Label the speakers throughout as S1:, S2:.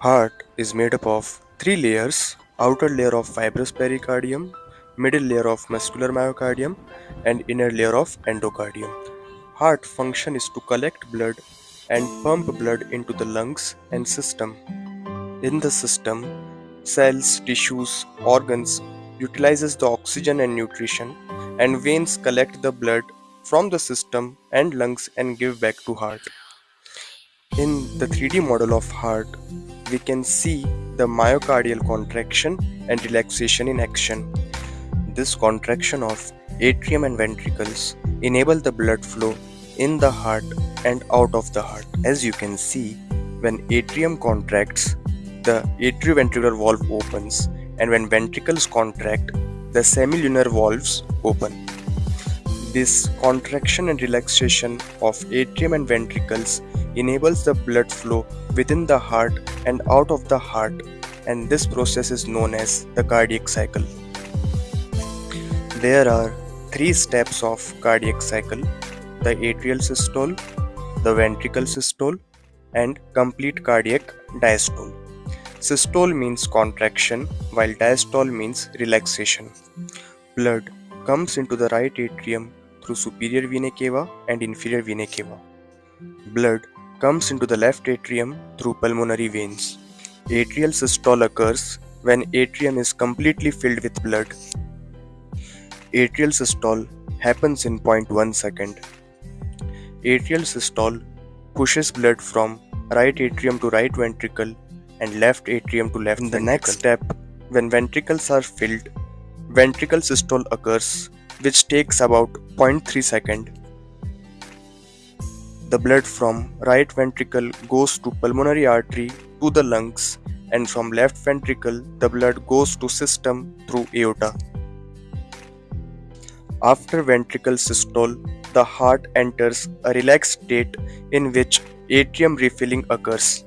S1: Heart is made up of three layers outer layer of fibrous pericardium, middle layer of muscular myocardium, and inner layer of endocardium. Heart function is to collect blood and pump blood into the lungs and system. In the system, cells, tissues, organs utilizes the oxygen and nutrition and veins collect the blood from the system and lungs and give back to heart. In the 3D model of heart, we can see the myocardial contraction and relaxation in action. This contraction of atrium and ventricles enable the blood flow in the heart and out of the heart. As you can see, when atrium contracts, the atrioventricular valve opens and when ventricles contract, the semilunar valves open. This contraction and relaxation of atrium and ventricles enables the blood flow within the heart and out of the heart and this process is known as the cardiac cycle. There are three steps of cardiac cycle the atrial systole, the ventricle systole and complete cardiac diastole. Systole means contraction while diastole means relaxation. Blood comes into the right atrium through superior vena cava and inferior vena cava. Blood comes into the left atrium through pulmonary veins. Atrial systole occurs when atrium is completely filled with blood. Atrial systole happens in 0.1 second. Atrial systole pushes blood from right atrium to right ventricle and left atrium to left. In the ventricle. next step, when ventricles are filled, ventricle systole occurs, which takes about 0.3 second. The blood from right ventricle goes to pulmonary artery to the lungs and from left ventricle the blood goes to system through aorta. After ventricle systole, the heart enters a relaxed state in which atrium refilling occurs.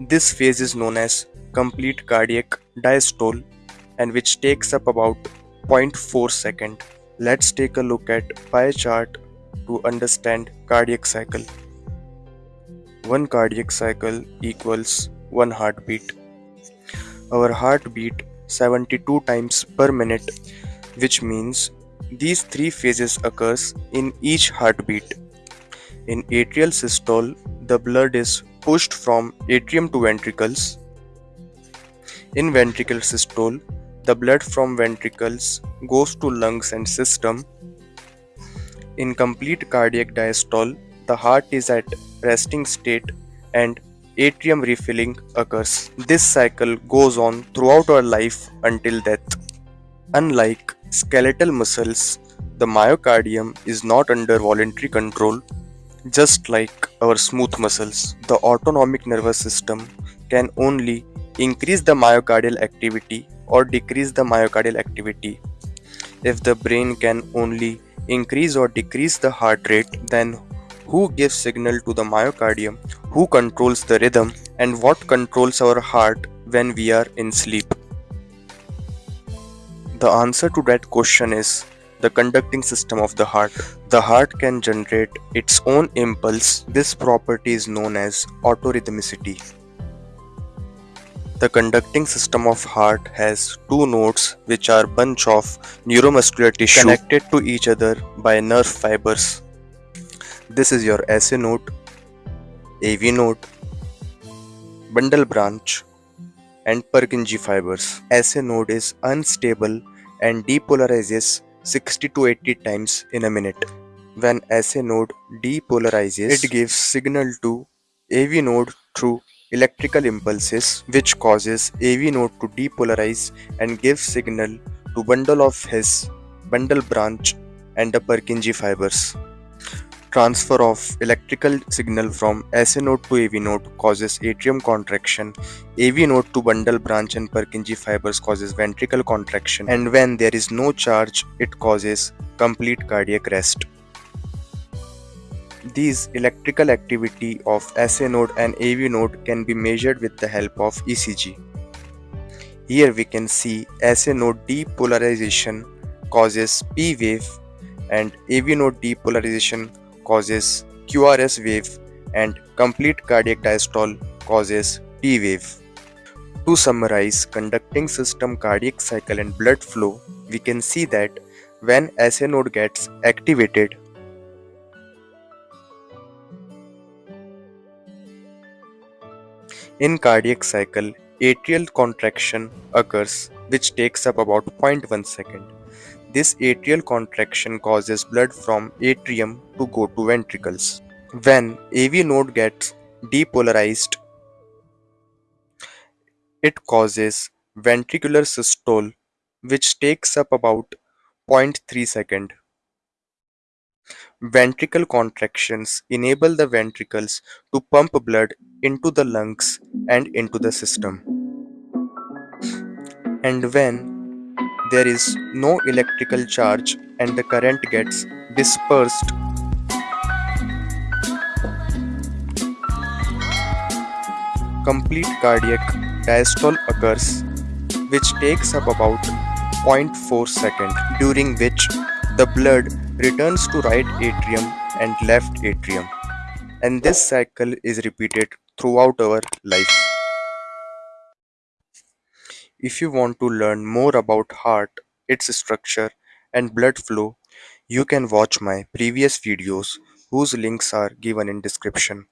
S1: This phase is known as complete cardiac diastole and which takes up about 0.4 second. Let's take a look at pie chart to understand cardiac cycle. One cardiac cycle equals one heartbeat. Our heartbeat 72 times per minute which means these three phases occurs in each heartbeat. In atrial systole, the blood is pushed from atrium to ventricles. In ventricular systole, the blood from ventricles goes to lungs and system in complete cardiac diastole, the heart is at resting state and atrium refilling occurs. This cycle goes on throughout our life until death. Unlike skeletal muscles, the myocardium is not under voluntary control, just like our smooth muscles. The autonomic nervous system can only increase the myocardial activity or decrease the myocardial activity. If the brain can only increase or decrease the heart rate, then who gives signal to the myocardium, who controls the rhythm, and what controls our heart when we are in sleep? The answer to that question is the conducting system of the heart. The heart can generate its own impulse. This property is known as autorhythmicity. The conducting system of heart has two nodes which are bunch of neuromuscular tissue connected to each other by nerve fibers. This is your SA node, AV node, bundle branch and Purkinje fibers. SA node is unstable and depolarizes 60 to 80 times in a minute. When SA node depolarizes, it gives signal to AV node through electrical impulses which causes AV node to depolarize and give signal to bundle of His, bundle branch and the Purkinje fibers. Transfer of electrical signal from SA node to AV node causes atrium contraction, AV node to bundle branch and Purkinje fibers causes ventricle contraction and when there is no charge it causes complete cardiac rest. These electrical activity of SA node and AV node can be measured with the help of ECG. Here we can see SA node depolarization causes P wave, and AV node depolarization causes QRS wave and complete cardiac diastole causes T wave. To summarize conducting system cardiac cycle and blood flow, we can see that when SA node gets activated, in cardiac cycle, atrial contraction occurs which takes up about 0.1 second. This atrial contraction causes blood from atrium to go to ventricles. When AV node gets depolarized, it causes ventricular systole which takes up about 0.3 second. Ventricle contractions enable the ventricles to pump blood into the lungs and into the system. And when there is no electrical charge and the current gets dispersed, complete cardiac diastole occurs which takes up about 0.4 second during which the blood returns to right atrium and left atrium and this cycle is repeated throughout our life. If you want to learn more about heart, its structure and blood flow, you can watch my previous videos whose links are given in description.